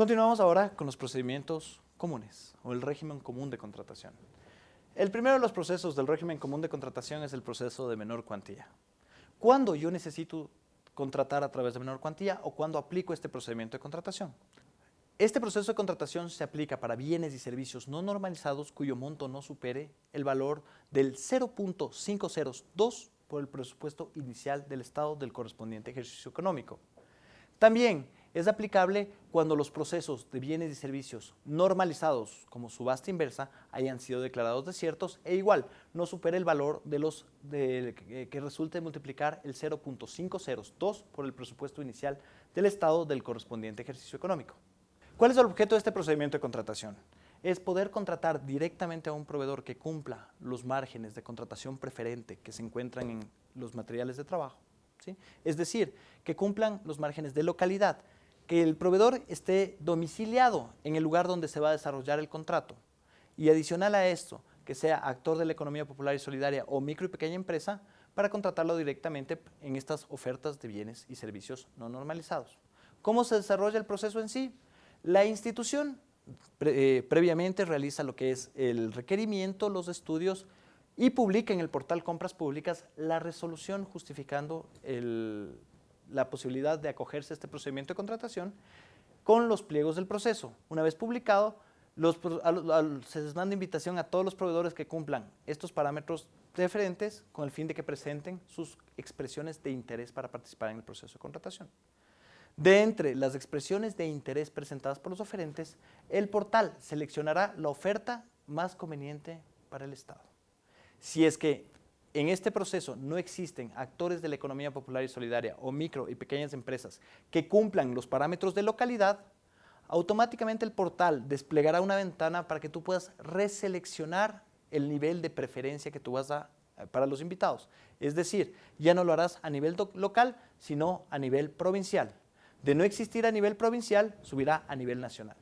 Continuamos ahora con los procedimientos comunes o el régimen común de contratación. El primero de los procesos del régimen común de contratación es el proceso de menor cuantía. ¿Cuándo yo necesito contratar a través de menor cuantía o cuándo aplico este procedimiento de contratación? Este proceso de contratación se aplica para bienes y servicios no normalizados cuyo monto no supere el valor del 0.502 por el presupuesto inicial del Estado del correspondiente ejercicio económico. También es aplicable cuando los procesos de bienes y servicios normalizados como subasta inversa hayan sido declarados desiertos e igual no supere el valor de los que resulte multiplicar el 0.502 por el presupuesto inicial del Estado del correspondiente ejercicio económico. ¿Cuál es el objeto de este procedimiento de contratación? Es poder contratar directamente a un proveedor que cumpla los márgenes de contratación preferente que se encuentran en los materiales de trabajo. ¿sí? Es decir, que cumplan los márgenes de localidad, que el proveedor esté domiciliado en el lugar donde se va a desarrollar el contrato. Y adicional a esto, que sea actor de la economía popular y solidaria o micro y pequeña empresa para contratarlo directamente en estas ofertas de bienes y servicios no normalizados. ¿Cómo se desarrolla el proceso en sí? La institución eh, previamente realiza lo que es el requerimiento, los estudios y publica en el portal Compras Públicas la resolución justificando la posibilidad de acogerse a este procedimiento de contratación con los pliegos del proceso. Una vez publicado, se les manda invitación a todos los proveedores que cumplan estos parámetros diferentes con el fin de que presenten sus expresiones de interés para participar en el proceso de contratación. De entre las expresiones de interés presentadas por los oferentes, el portal seleccionará la oferta más conveniente para el Estado. Si es que en este proceso no existen actores de la economía popular y solidaria o micro y pequeñas empresas que cumplan los parámetros de localidad, automáticamente el portal desplegará una ventana para que tú puedas reseleccionar el nivel de preferencia que tú vas a para los invitados. Es decir, ya no lo harás a nivel local, sino a nivel provincial. De no existir a nivel provincial, subirá a nivel nacional.